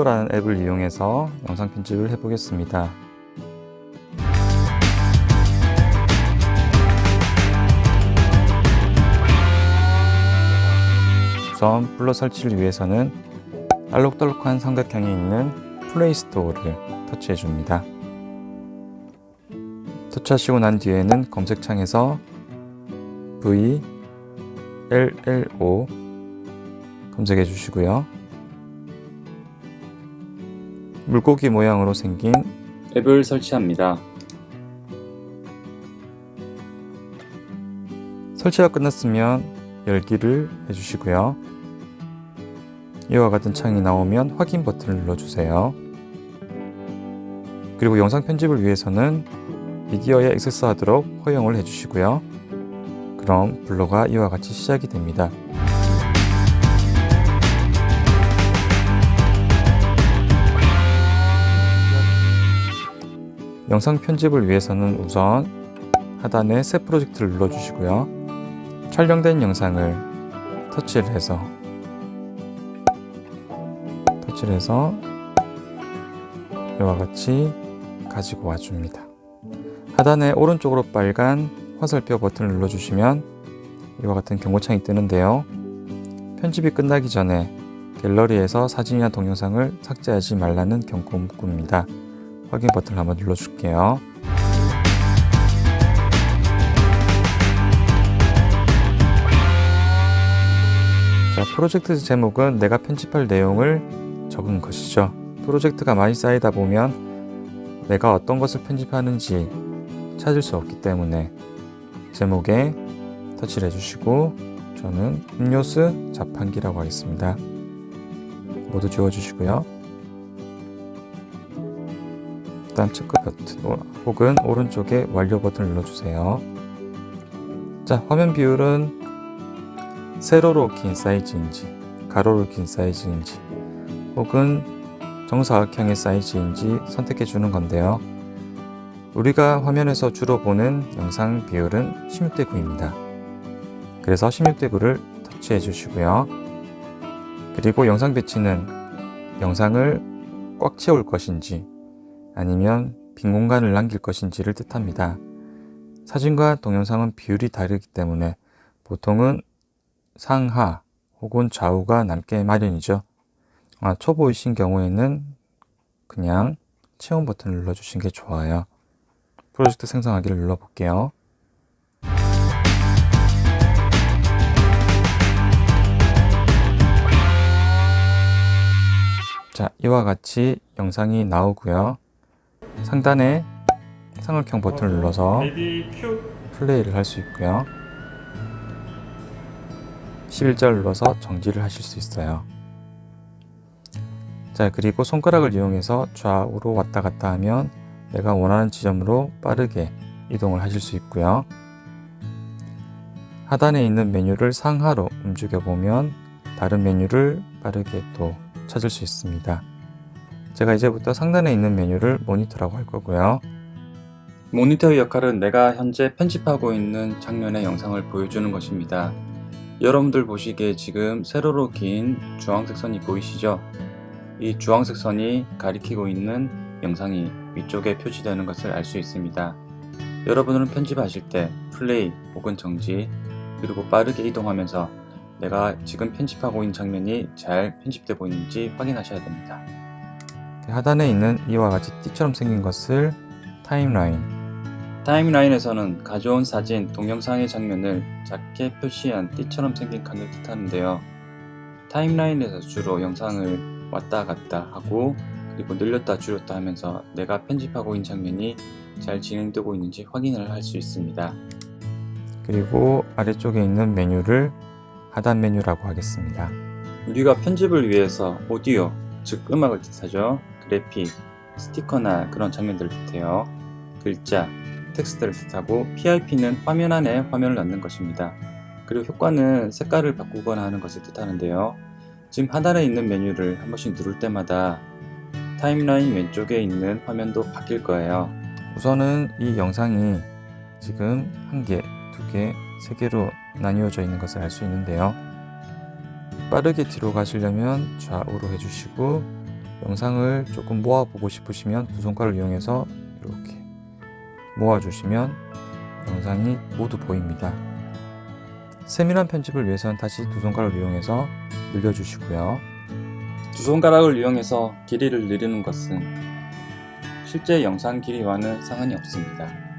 블로라는 앱을 이용해서 영상 편집을 해보겠습니다. 우선 블로 설치를 위해서는 알록달록한 삼각형이 있는 플레이스토어를 터치해 줍니다. 터치하시고 난 뒤에는 검색창에서 VLLO 검색해 주시고요. 물고기 모양으로 생긴 앱을 설치합니다. 설치가 끝났으면 열기를 해주시고요. 이와 같은 창이 나오면 확인 버튼을 눌러주세요. 그리고 영상 편집을 위해서는 미디어에 액세스하도록 허용을 해주시고요. 그럼 블로가 이와 같이 시작이 됩니다. 영상 편집을 위해서는 우선 하단에 새 프로젝트를 눌러주시고요. 촬영된 영상을 터치를 해서 터치를 해서 이와 같이 가지고 와줍니다. 하단에 오른쪽으로 빨간 화살표 버튼을 눌러주시면 이와 같은 경고창이 뜨는데요. 편집이 끝나기 전에 갤러리에서 사진이나 동영상을 삭제하지 말라는 경고 문구입니다. 확인 버튼을 한번 눌러줄게요. 자, 프로젝트 제목은 내가 편집할 내용을 적은 것이죠. 프로젝트가 많이 쌓이다 보면 내가 어떤 것을 편집하는지 찾을 수 없기 때문에 제목에 터치를 해주시고 저는 음료수 자판기라고 하겠습니다. 모두 지워주시고요. 다음 체크 버튼 혹은 오른쪽에 완료 버튼을 눌러주세요. 자, 화면 비율은 세로로 긴 사이즈인지 가로로 긴 사이즈인지 혹은 정사각형의 사이즈인지 선택해 주는 건데요. 우리가 화면에서 주로 보는 영상 비율은 16대 9입니다. 그래서 16대 9를 터치해 주시고요. 그리고 영상 배치는 영상을 꽉 채울 것인지 아니면 빈 공간을 남길 것인지를 뜻합니다. 사진과 동영상은 비율이 다르기 때문에 보통은 상하 혹은 좌우가 남게 마련이죠. 아, 초보이신 경우에는 그냥 체험 버튼을 눌러주신 게 좋아요. 프로젝트 생성하기를 눌러볼게요. 자, 이와 같이 영상이 나오고요. 상단에 삼각형 버튼을 눌러서 플레이를 할 수 있고요. 11자를 눌러서 정지를 하실 수 있어요. 자, 그리고 손가락을 이용해서 좌우로 왔다 갔다 하면 내가 원하는 지점으로 빠르게 이동을 하실 수 있고요. 하단에 있는 메뉴를 상하로 움직여 보면 다른 메뉴를 빠르게 또 찾을 수 있습니다. 제가 이제부터 상단에 있는 메뉴를 모니터라고 할 거고요. 모니터의 역할은 내가 현재 편집하고 있는 장면의 영상을 보여주는 것입니다. 여러분들 보시기에 지금 세로로 긴 주황색 선이 보이시죠? 이 주황색 선이 가리키고 있는 영상이 위쪽에 표시되는 것을 알 수 있습니다. 여러분들은 편집하실 때 플레이 혹은 정지 그리고 빠르게 이동하면서 내가 지금 편집하고 있는 장면이 잘 편집되고 있는지 확인하셔야 됩니다. 하단에 있는 이와 같이 띠처럼 생긴 것을 타임라인 타임라인에서는 가져온 사진, 동영상의 장면을 작게 표시한 띠처럼 생긴 칸을 뜻하는데요. 타임라인에서 주로 영상을 왔다 갔다 하고 그리고 늘렸다 줄였다 하면서 내가 편집하고 있는 장면이 잘 진행되고 있는지 확인을 할 수 있습니다. 그리고 아래쪽에 있는 메뉴를 하단 메뉴라고 하겠습니다. 우리가 편집을 위해서 오디오, 즉 음악을 뜻하죠. 그래픽, 스티커나 그런 장면들을 뜻해요. 글자, 텍스트를 뜻하고 PIP는 화면 안에 화면을 넣는 것입니다. 그리고 효과는 색깔을 바꾸거나 하는 것을 뜻하는데요. 지금 하단에 있는 메뉴를 한 번씩 누를 때마다 timeline 왼쪽에 있는 화면도 바뀔 거예요. 우선은 이 영상이 지금 한 개, 두 개, 세 개로 나뉘어져 있는 것을 알 수 있는데요. 빠르게 뒤로 가시려면 좌우로 해주시고 영상을 조금 모아보고 싶으시면 두 손가락을 이용해서 이렇게 모아주시면 영상이 모두 보입니다. 세밀한 편집을 위해서는 다시 두 손가락을 이용해서 늘려주시고요. 두 손가락을 이용해서 길이를 늘리는 것은 실제 영상 길이와는 상관이 없습니다.